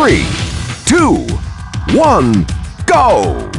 three, two, one, go!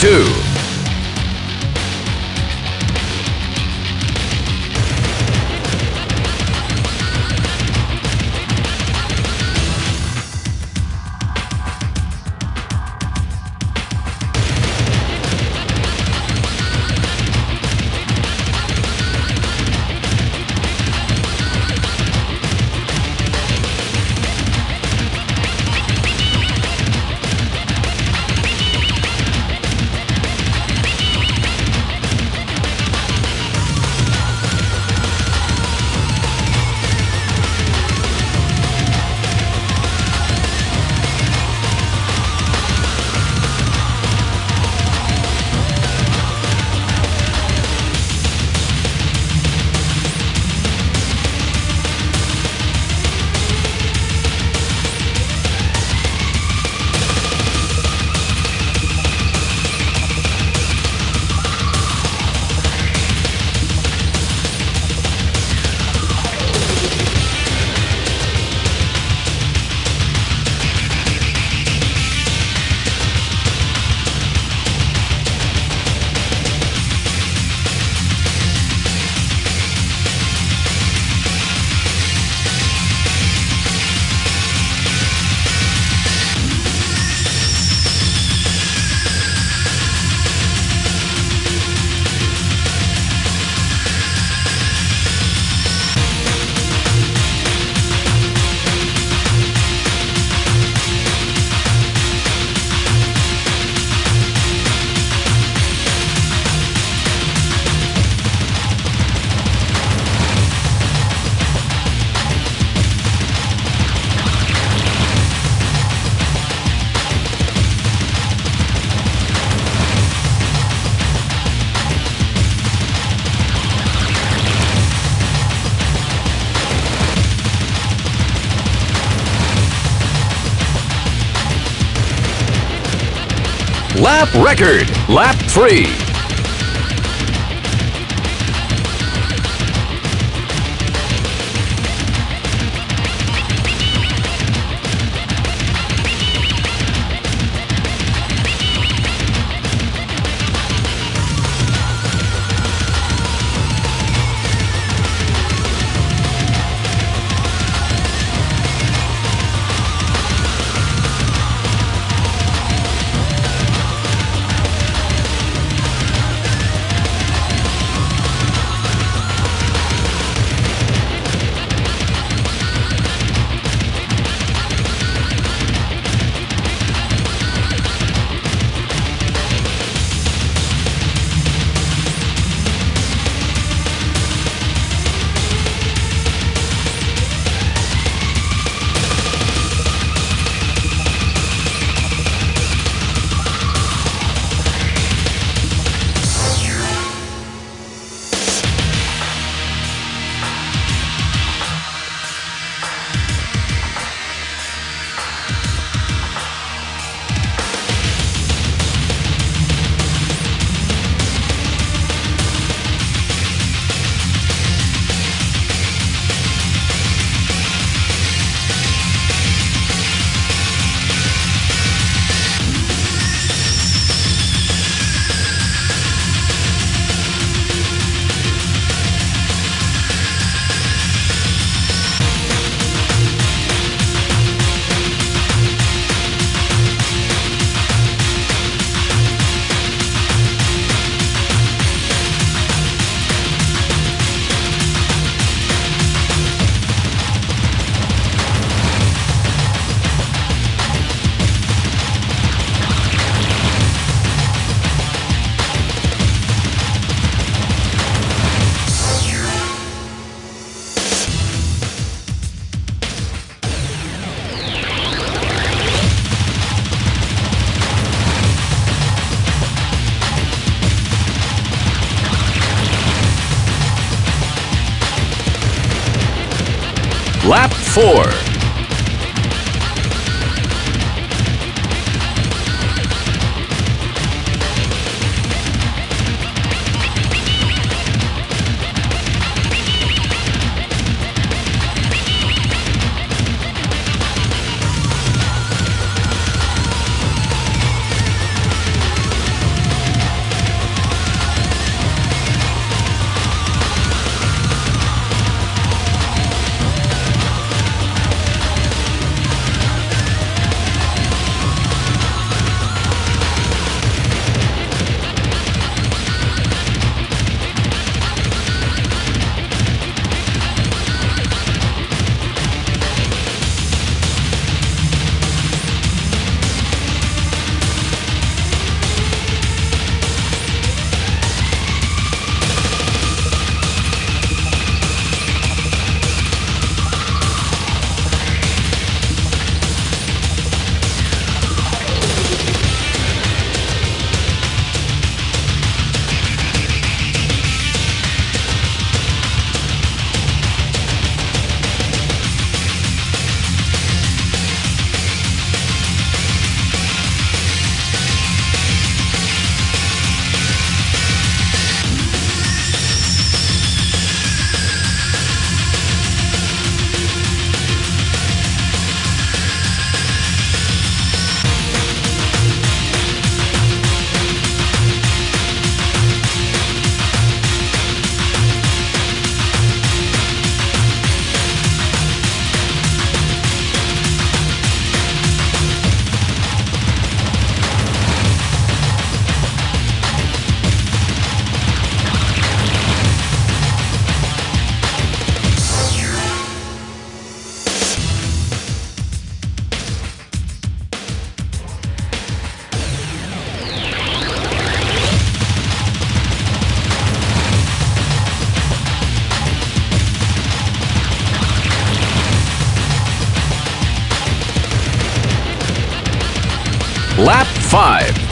Lap Lap record, lap 3. Lap 4. Lap 5.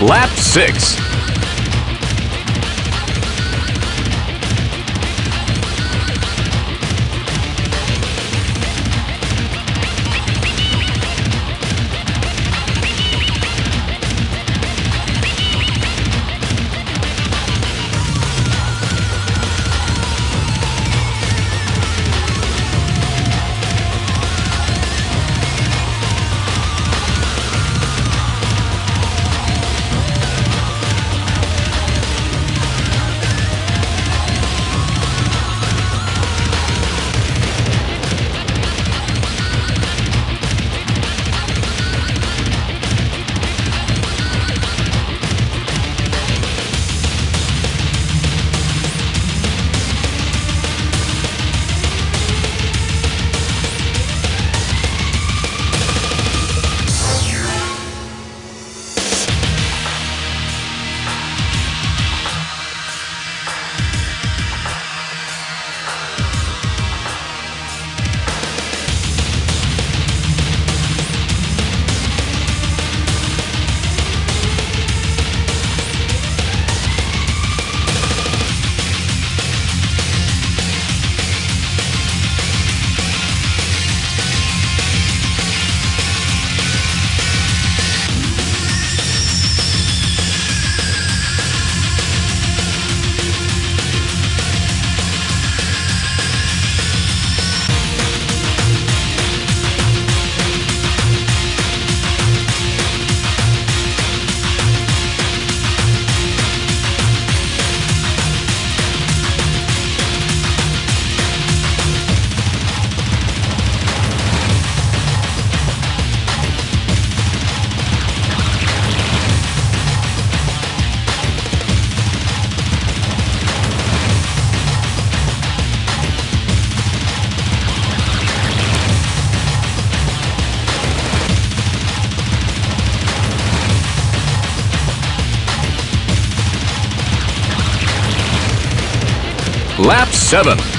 Lap 6. Lap 7.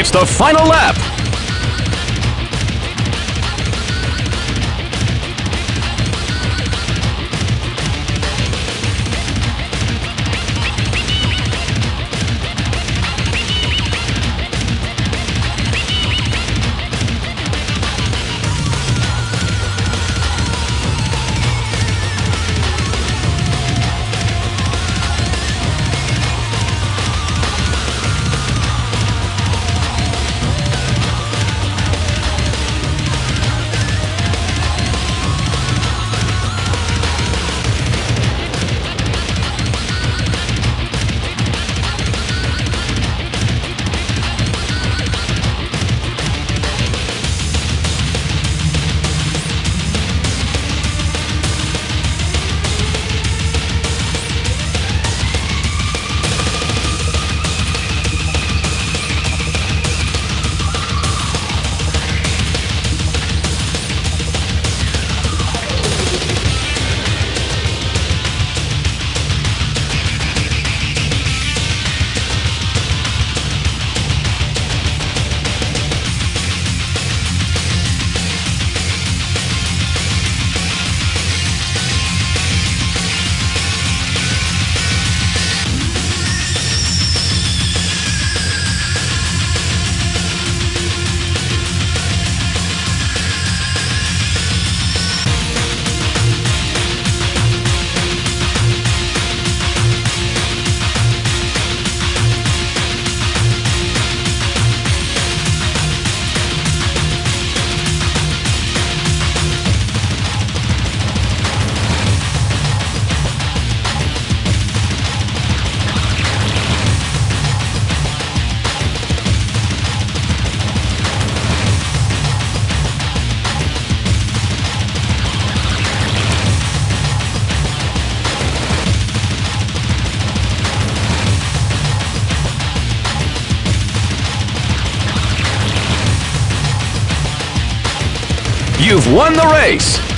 It's the final lap. Won the race!